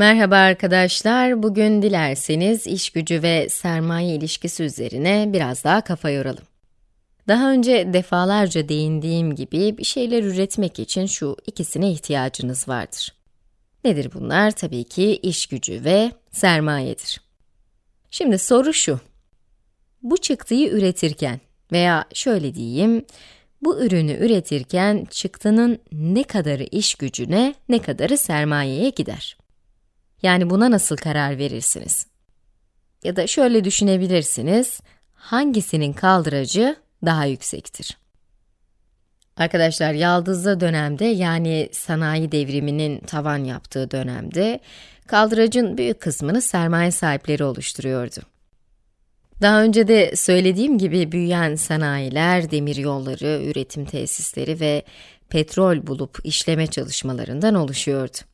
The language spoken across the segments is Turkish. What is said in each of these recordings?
Merhaba arkadaşlar. Bugün dilerseniz iş gücü ve sermaye ilişkisi üzerine biraz daha kafa yoralım. Daha önce defalarca değindiğim gibi bir şeyler üretmek için şu ikisine ihtiyacınız vardır. Nedir bunlar? Tabii ki iş gücü ve sermayedir. Şimdi soru şu. Bu çıktıyı üretirken veya şöyle diyeyim, bu ürünü üretirken çıktının ne kadarı iş gücüne, ne kadarı sermayeye gider? Yani buna nasıl karar verirsiniz? Ya da şöyle düşünebilirsiniz, hangisinin kaldıracı daha yüksektir? Arkadaşlar, yaldızlı dönemde yani sanayi devriminin tavan yaptığı dönemde, kaldıracın büyük kısmını sermaye sahipleri oluşturuyordu. Daha önce de söylediğim gibi büyüyen sanayiler, demiryolları, üretim tesisleri ve petrol bulup işleme çalışmalarından oluşuyordu.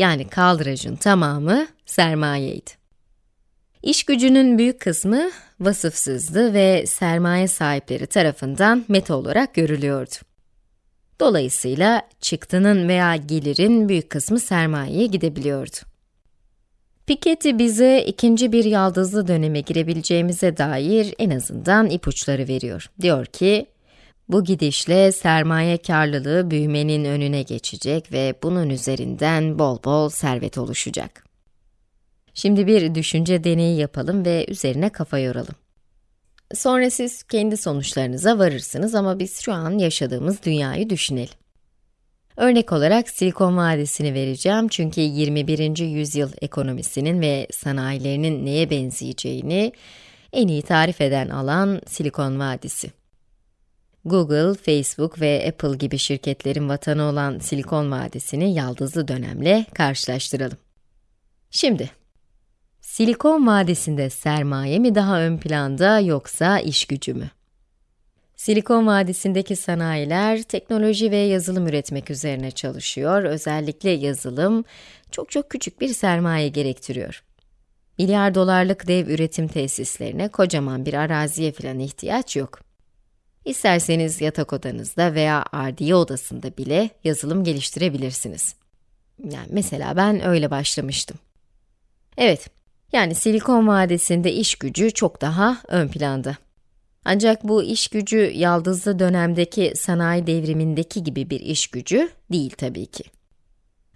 Yani kaldıracın tamamı sermayeydi. İş gücünün büyük kısmı vasıfsızdı ve sermaye sahipleri tarafından meta olarak görülüyordu. Dolayısıyla çıktının veya gelirin büyük kısmı sermayeye gidebiliyordu. Piketty bize ikinci bir yaldızlı döneme girebileceğimize dair en azından ipuçları veriyor. Diyor ki, bu gidişle sermaye karlılığı büyümenin önüne geçecek ve bunun üzerinden bol bol servet oluşacak. Şimdi bir düşünce deneyi yapalım ve üzerine kafa yoralım. Sonra siz kendi sonuçlarınıza varırsınız ama biz şu an yaşadığımız dünyayı düşünelim. Örnek olarak Silikon Vadisi'ni vereceğim çünkü 21. yüzyıl ekonomisinin ve sanayilerinin neye benzeyeceğini en iyi tarif eden alan Silikon Vadisi. Google, Facebook ve Apple gibi şirketlerin vatanı olan Silikon Vadisi'ni yaldızlı dönemle karşılaştıralım. Şimdi, Silikon Vadisi'nde sermaye mi daha ön planda yoksa iş gücü mü? Silikon Vadisi'ndeki sanayiler teknoloji ve yazılım üretmek üzerine çalışıyor. Özellikle yazılım çok çok küçük bir sermaye gerektiriyor. Milyar dolarlık dev üretim tesislerine kocaman bir araziye falan ihtiyaç yok. İsterseniz yatak odanızda veya ardiye odasında bile yazılım geliştirebilirsiniz. Yani mesela ben öyle başlamıştım. Evet, yani Silikon Vadisi'nde iş gücü çok daha ön planda. Ancak bu iş gücü yaldızlı dönemdeki sanayi devrimindeki gibi bir iş gücü değil tabii ki.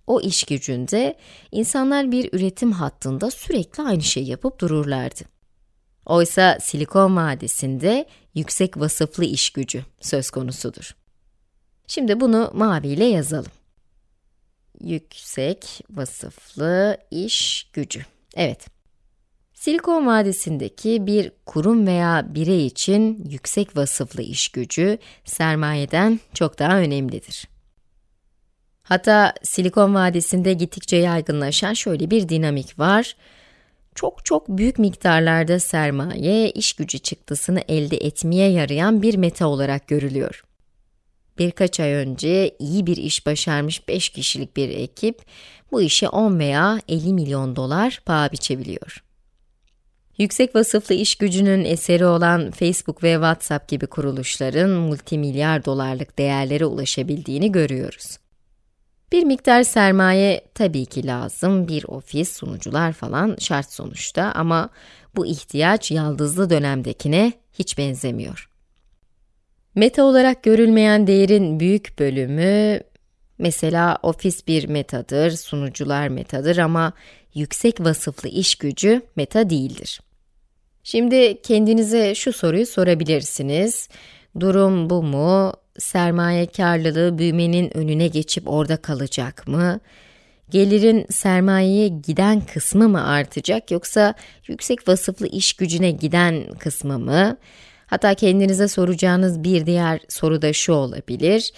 O iş gücünde insanlar bir üretim hattında sürekli aynı şeyi yapıp dururlardı. Oysa Silikon Vadisi'nde yüksek vasıflı iş gücü söz konusudur. Şimdi bunu maviyle yazalım. Yüksek vasıflı iş gücü. Evet. Silikon Vadisi'ndeki bir kurum veya birey için yüksek vasıflı iş gücü sermayeden çok daha önemlidir. Hatta Silikon Vadisi'nde gittikçe yaygınlaşan şöyle bir dinamik var çok çok büyük miktarlarda sermaye, iş gücü çıktısını elde etmeye yarayan bir meta olarak görülüyor. Birkaç ay önce iyi bir iş başarmış 5 kişilik bir ekip, bu işe 10 veya 50 milyon dolar paha biçebiliyor. Yüksek vasıflı iş gücünün eseri olan Facebook ve WhatsApp gibi kuruluşların multimilyar dolarlık değerlere ulaşabildiğini görüyoruz. Bir miktar sermaye tabii ki lazım, bir ofis, sunucular falan şart sonuçta ama bu ihtiyaç yaldızlı dönemdekine hiç benzemiyor. Meta olarak görülmeyen değerin büyük bölümü, mesela ofis bir metadır, sunucular metadır ama yüksek vasıflı iş gücü meta değildir. Şimdi kendinize şu soruyu sorabilirsiniz. Durum bu mu? Sermaye karlılığı büyümenin önüne geçip orada kalacak mı? Gelirin sermayeye giden kısmı mı artacak yoksa yüksek vasıflı iş gücüne giden kısmı mı? Hatta kendinize soracağınız bir diğer soru da şu olabilir.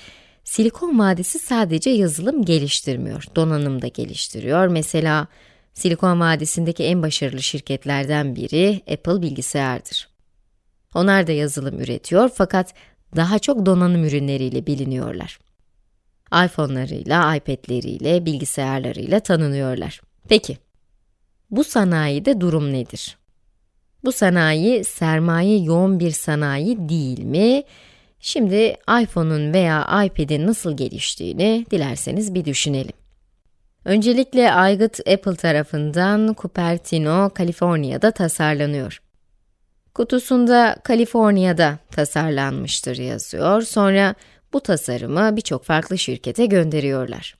Silikon Vadisi sadece yazılım geliştirmiyor, donanım da geliştiriyor. Mesela Silikon Vadisi'ndeki en başarılı şirketlerden biri Apple bilgisayardır. Onlar da yazılım üretiyor fakat daha çok donanım ürünleriyle biliniyorlar. iPhone'larıyla, iPad'leriyle, bilgisayarlarıyla tanınıyorlar. Peki, bu sanayide durum nedir? Bu sanayi, sermaye yoğun bir sanayi değil mi? Şimdi iPhone'un veya iPad'in nasıl geliştiğini dilerseniz bir düşünelim. Öncelikle aygıt Apple tarafından Cupertino, Kaliforniya'da tasarlanıyor. Kutusunda Kaliforniya'da tasarlanmıştır yazıyor. Sonra bu tasarımı birçok farklı şirkete gönderiyorlar.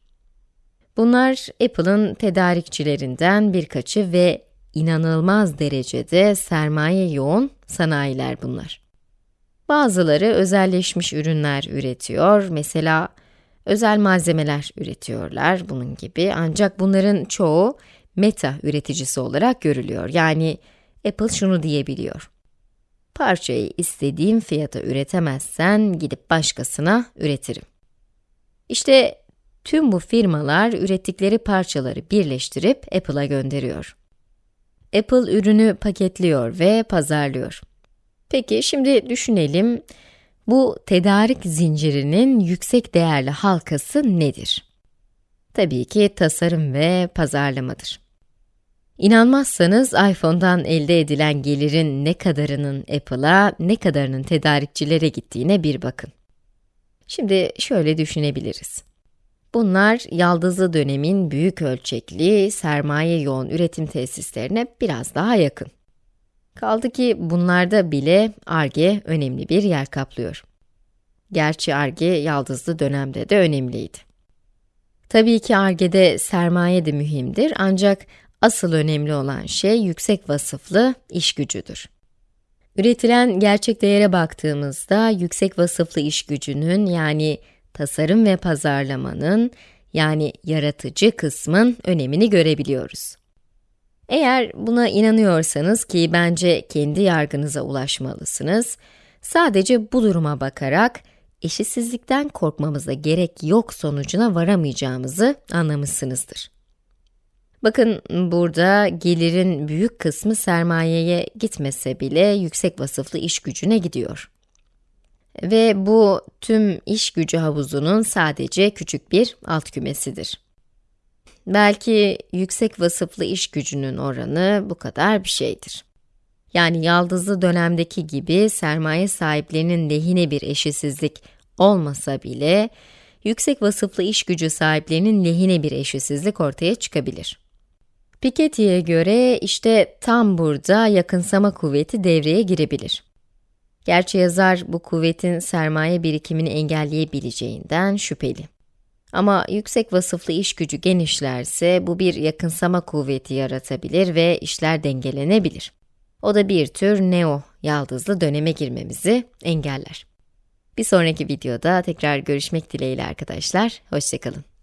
Bunlar Apple'ın tedarikçilerinden birkaçı ve inanılmaz derecede sermaye yoğun sanayiler bunlar. Bazıları özelleşmiş ürünler üretiyor, mesela özel malzemeler üretiyorlar bunun gibi ancak bunların çoğu meta üreticisi olarak görülüyor. Yani Apple şunu diyebiliyor. Parçayı istediğim fiyata üretemezsen gidip başkasına üretirim. İşte tüm bu firmalar ürettikleri parçaları birleştirip Apple'a gönderiyor. Apple ürünü paketliyor ve pazarlıyor. Peki şimdi düşünelim, bu tedarik zincirinin yüksek değerli halkası nedir? Tabii ki tasarım ve pazarlamadır. İnanmazsanız iPhone'dan elde edilen gelirin ne kadarının Apple'a, ne kadarının tedarikçilere gittiğine bir bakın. Şimdi şöyle düşünebiliriz. Bunlar yaldızlı dönemin büyük ölçekli, sermaye yoğun üretim tesislerine biraz daha yakın. Kaldı ki bunlarda bile ARGE önemli bir yer kaplıyor. Gerçi ARGE yaldızlı dönemde de önemliydi. Tabii ki ARGE'de sermaye de mühimdir ancak asıl önemli olan şey yüksek vasıflı iş gücüdür. Üretilen gerçek değere baktığımızda yüksek vasıflı iş gücünün yani tasarım ve pazarlamanın yani yaratıcı kısmın önemini görebiliyoruz. Eğer buna inanıyorsanız ki bence kendi yargınıza ulaşmalısınız, sadece bu duruma bakarak eşitsizlikten korkmamıza gerek yok sonucuna varamayacağımızı anlamışsınızdır. Bakın burada gelirin büyük kısmı sermayeye gitmese bile yüksek vasıflı iş gücüne gidiyor. Ve bu tüm iş gücü havuzunun sadece küçük bir alt kümesidir. Belki yüksek vasıflı iş gücünün oranı bu kadar bir şeydir. Yani yaldızlı dönemdeki gibi sermaye sahiplerinin lehine bir eşitsizlik olmasa bile, yüksek vasıflı iş gücü sahiplerinin lehine bir eşitsizlik ortaya çıkabilir. Piketty'ye göre işte tam burada yakınsama kuvveti devreye girebilir. Gerçi yazar bu kuvvetin sermaye birikimini engelleyebileceğinden şüpheli. Ama yüksek vasıflı iş gücü genişlerse bu bir yakınsama kuvveti yaratabilir ve işler dengelenebilir. O da bir tür neo yaldızlı döneme girmemizi engeller. Bir sonraki videoda tekrar görüşmek dileğiyle arkadaşlar, hoşçakalın.